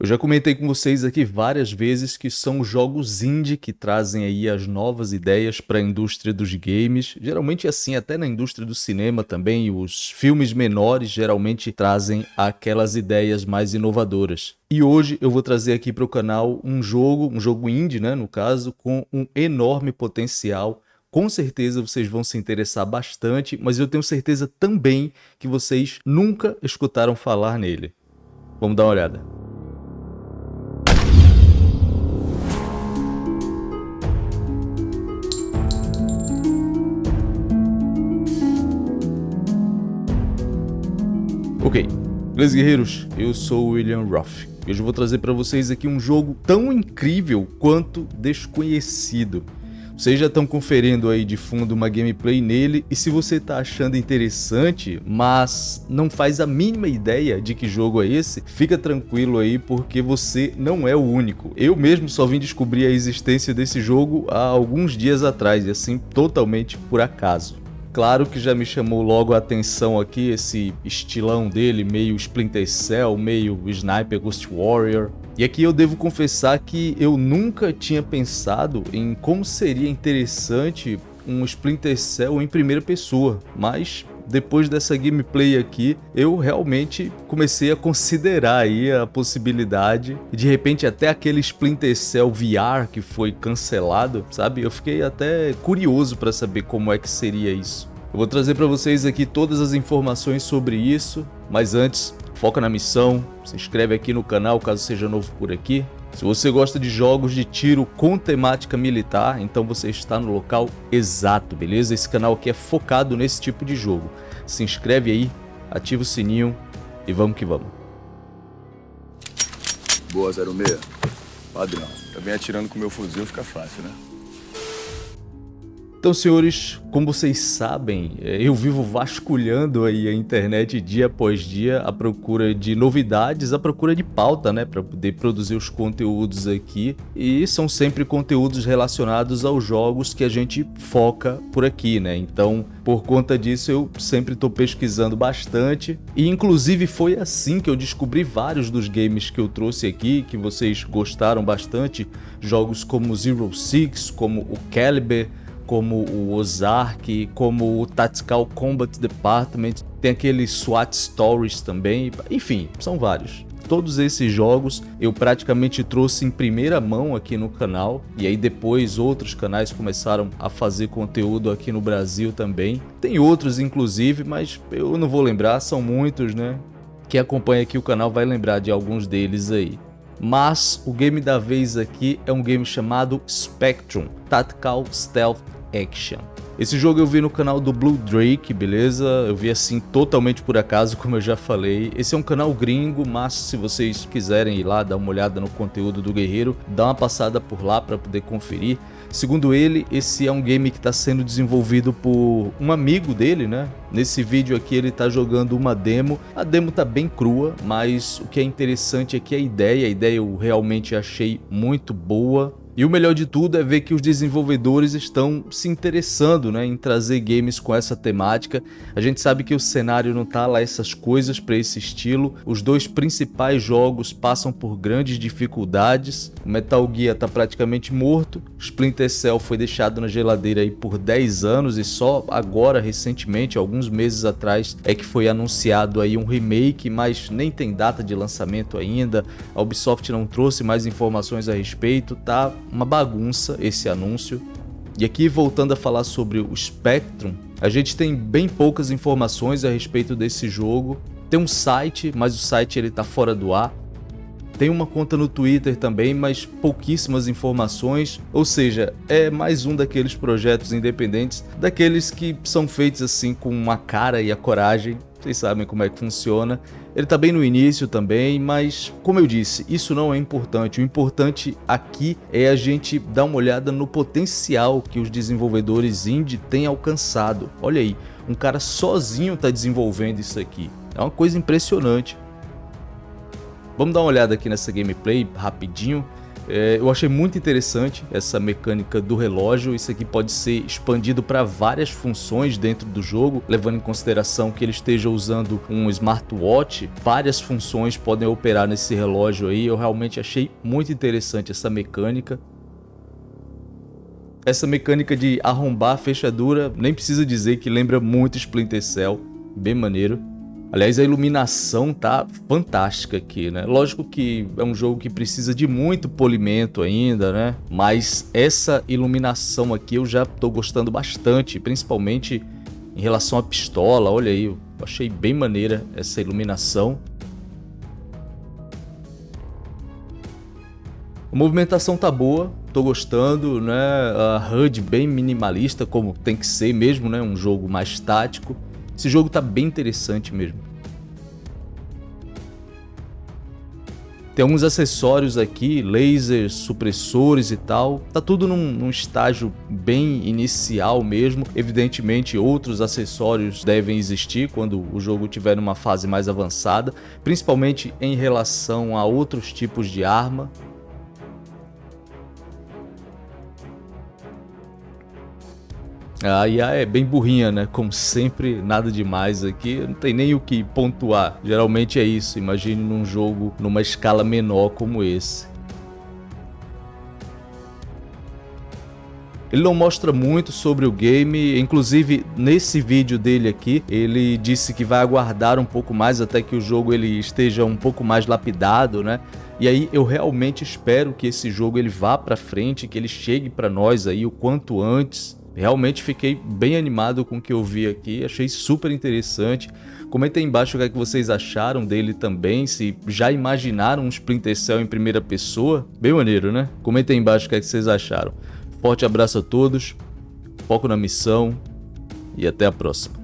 Eu já comentei com vocês aqui várias vezes que são jogos indie que trazem aí as novas ideias para a indústria dos games. Geralmente assim, até na indústria do cinema também, os filmes menores geralmente trazem aquelas ideias mais inovadoras. E hoje eu vou trazer aqui para o canal um jogo, um jogo indie, né, no caso, com um enorme potencial com certeza vocês vão se interessar bastante, mas eu tenho certeza também que vocês nunca escutaram falar nele. Vamos dar uma olhada. Ok, beleza guerreiros? Eu sou o William Ruff. E hoje eu vou trazer para vocês aqui um jogo tão incrível quanto desconhecido. Vocês já estão conferindo aí de fundo uma gameplay nele e se você está achando interessante, mas não faz a mínima ideia de que jogo é esse, fica tranquilo aí porque você não é o único. Eu mesmo só vim descobrir a existência desse jogo há alguns dias atrás e assim totalmente por acaso. Claro que já me chamou logo a atenção aqui esse estilão dele, meio Splinter Cell, meio Sniper Ghost Warrior. E aqui eu devo confessar que eu nunca tinha pensado em como seria interessante um Splinter Cell em primeira pessoa, mas depois dessa gameplay aqui, eu realmente comecei a considerar aí a possibilidade de repente até aquele Splinter Cell VR que foi cancelado, sabe? Eu fiquei até curioso para saber como é que seria isso. Eu vou trazer para vocês aqui todas as informações sobre isso, mas antes, foca na missão, se inscreve aqui no canal caso seja novo por aqui, se você gosta de jogos de tiro com temática militar, então você está no local exato, beleza? Esse canal aqui é focado nesse tipo de jogo. Se inscreve aí, ativa o sininho e vamos que vamos. Boa, 06. Padrão. Também atirando com meu fuzil fica fácil, né? Então, senhores, como vocês sabem, é, eu vivo vasculhando aí a internet dia após dia à procura de novidades, à procura de pauta, né, para poder produzir os conteúdos aqui. E são sempre conteúdos relacionados aos jogos que a gente foca por aqui, né? Então, por conta disso, eu sempre estou pesquisando bastante. E inclusive foi assim que eu descobri vários dos games que eu trouxe aqui, que vocês gostaram bastante. Jogos como Zero Six, como o Caliber, como o Ozark, como o Tactical Combat Department, tem aquele SWAT Stories também, enfim, são vários. Todos esses jogos eu praticamente trouxe em primeira mão aqui no canal e aí depois outros canais começaram a fazer conteúdo aqui no Brasil também. Tem outros inclusive, mas eu não vou lembrar, são muitos, né? Quem acompanha aqui o canal vai lembrar de alguns deles aí. Mas o game da vez aqui é um game chamado Spectrum Tactical Stealth Action. Esse jogo eu vi no canal do Blue Drake, beleza? Eu vi assim totalmente por acaso, como eu já falei. Esse é um canal gringo, mas se vocês quiserem ir lá dar uma olhada no conteúdo do Guerreiro, dá uma passada por lá para poder conferir. Segundo ele, esse é um game que está sendo desenvolvido por um amigo dele, né? Nesse vídeo aqui ele está jogando uma demo. A demo tá bem crua, mas o que é interessante é que a ideia, a ideia eu realmente achei muito boa. E o melhor de tudo é ver que os desenvolvedores estão se interessando né, em trazer games com essa temática. A gente sabe que o cenário não tá lá essas coisas para esse estilo. Os dois principais jogos passam por grandes dificuldades. O Metal Gear está praticamente morto. Splinter Cell foi deixado na geladeira aí por 10 anos e só agora, recentemente, alguns meses atrás, é que foi anunciado aí um remake, mas nem tem data de lançamento ainda. A Ubisoft não trouxe mais informações a respeito, tá uma bagunça esse anúncio. E aqui voltando a falar sobre o Spectrum, a gente tem bem poucas informações a respeito desse jogo. Tem um site, mas o site ele tá fora do ar. Tem uma conta no Twitter também, mas pouquíssimas informações, ou seja, é mais um daqueles projetos independentes, daqueles que são feitos assim com a cara e a coragem vocês sabem como é que funciona. Ele está bem no início também, mas como eu disse, isso não é importante. O importante aqui é a gente dar uma olhada no potencial que os desenvolvedores indie têm alcançado. Olha aí, um cara sozinho está desenvolvendo isso aqui. É uma coisa impressionante. Vamos dar uma olhada aqui nessa gameplay rapidinho. É, eu achei muito interessante essa mecânica do relógio. Isso aqui pode ser expandido para várias funções dentro do jogo, levando em consideração que ele esteja usando um smartwatch. Várias funções podem operar nesse relógio aí. Eu realmente achei muito interessante essa mecânica. Essa mecânica de arrombar a fechadura, nem precisa dizer que lembra muito Splinter Cell, bem maneiro. Aliás, a iluminação tá fantástica aqui, né? Lógico que é um jogo que precisa de muito polimento ainda, né? Mas essa iluminação aqui eu já tô gostando bastante, principalmente em relação à pistola. Olha aí, eu achei bem maneira essa iluminação. A movimentação tá boa, tô gostando, né? A HUD bem minimalista, como tem que ser mesmo, né? Um jogo mais tático. Esse jogo tá bem interessante mesmo. Tem alguns acessórios aqui, lasers, supressores e tal. Tá tudo num, num, estágio bem inicial mesmo. Evidentemente, outros acessórios devem existir quando o jogo tiver numa fase mais avançada, principalmente em relação a outros tipos de arma. A IA é bem burrinha, né? Como sempre, nada demais aqui, não tem nem o que pontuar. Geralmente é isso, imagine num jogo numa escala menor como esse. Ele não mostra muito sobre o game, inclusive nesse vídeo dele aqui, ele disse que vai aguardar um pouco mais até que o jogo ele esteja um pouco mais lapidado, né? E aí eu realmente espero que esse jogo ele vá para frente, que ele chegue para nós aí o quanto antes. Realmente fiquei bem animado com o que eu vi aqui, achei super interessante. Comenta aí embaixo o que, é que vocês acharam dele também, se já imaginaram um Splinter Cell em primeira pessoa. Bem maneiro, né? Comenta aí embaixo o que, é que vocês acharam. Forte abraço a todos, foco na missão e até a próxima.